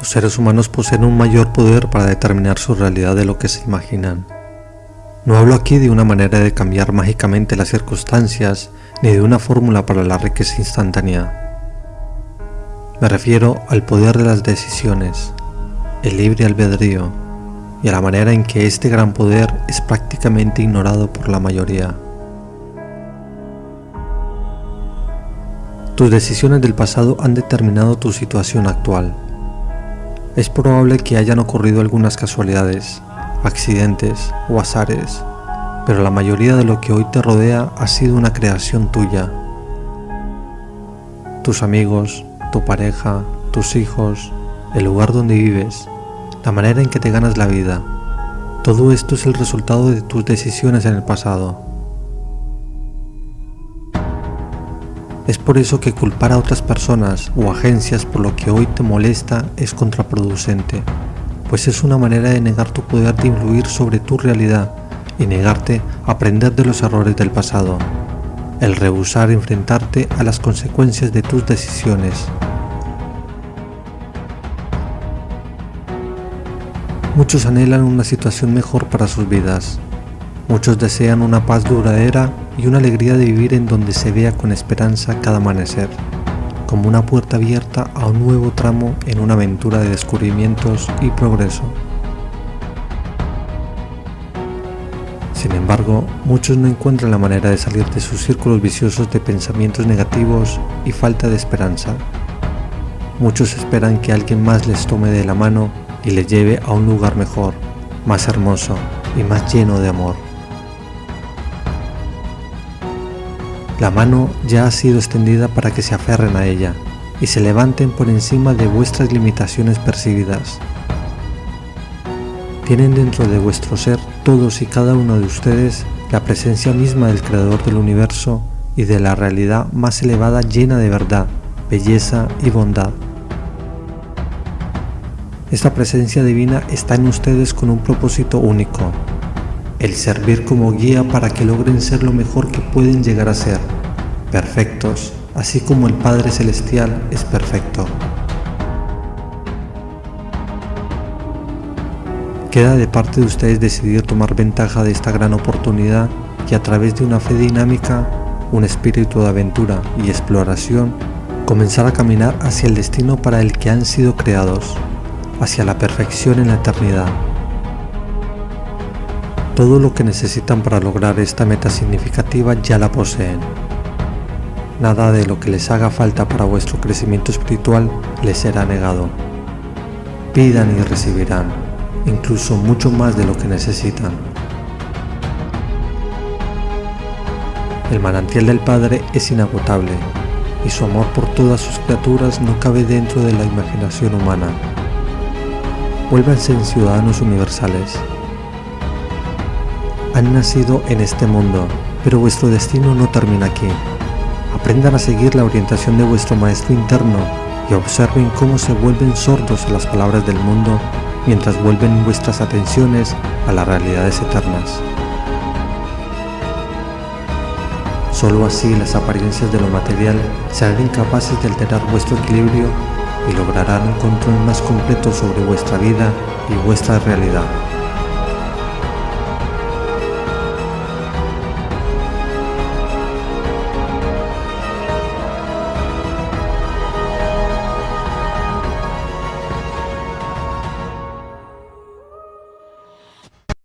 Los seres humanos poseen un mayor poder para determinar su realidad de lo que se imaginan. No hablo aquí de una manera de cambiar mágicamente las circunstancias ni de una fórmula para la riqueza instantánea. Me refiero al poder de las decisiones, el libre albedrío y a la manera en que este gran poder es prácticamente ignorado por la mayoría. Tus decisiones del pasado han determinado tu situación actual. Es probable que hayan ocurrido algunas casualidades, accidentes o azares, pero la mayoría de lo que hoy te rodea ha sido una creación tuya. Tus amigos, tu pareja, tus hijos, el lugar donde vives, la manera en que te ganas la vida, todo esto es el resultado de tus decisiones en el pasado. Es por eso que culpar a otras personas o agencias por lo que hoy te molesta es contraproducente, pues es una manera de negar tu poder de influir sobre tu realidad y negarte a aprender de los errores del pasado, el rehusar enfrentarte a las consecuencias de tus decisiones. Muchos anhelan una situación mejor para sus vidas. Muchos desean una paz duradera y una alegría de vivir en donde se vea con esperanza cada amanecer, como una puerta abierta a un nuevo tramo en una aventura de descubrimientos y progreso. Sin embargo, muchos no encuentran la manera de salir de sus círculos viciosos de pensamientos negativos y falta de esperanza. Muchos esperan que alguien más les tome de la mano y le lleve a un lugar mejor, más hermoso y más lleno de amor. La mano ya ha sido extendida para que se aferren a ella y se levanten por encima de vuestras limitaciones percibidas. Tienen dentro de vuestro ser todos y cada uno de ustedes la presencia misma del Creador del Universo y de la realidad más elevada llena de verdad, belleza y bondad. Esta presencia divina está en ustedes con un propósito único, el servir como guía para que logren ser lo mejor que pueden llegar a ser, perfectos, así como el Padre Celestial es perfecto. Queda de parte de ustedes decidir tomar ventaja de esta gran oportunidad y a través de una fe dinámica, un espíritu de aventura y exploración, comenzar a caminar hacia el destino para el que han sido creados hacia la perfección en la eternidad. Todo lo que necesitan para lograr esta meta significativa ya la poseen. Nada de lo que les haga falta para vuestro crecimiento espiritual les será negado. Pidan y recibirán, incluso mucho más de lo que necesitan. El manantial del Padre es inagotable, y su amor por todas sus criaturas no cabe dentro de la imaginación humana vuélvanse en ciudadanos universales. Han nacido en este mundo, pero vuestro destino no termina aquí. Aprendan a seguir la orientación de vuestro maestro interno y observen cómo se vuelven sordos a las palabras del mundo mientras vuelven vuestras atenciones a las realidades eternas. Solo así las apariencias de lo material serán incapaces de alterar vuestro equilibrio y lograrán un control más completo sobre vuestra vida y vuestra realidad.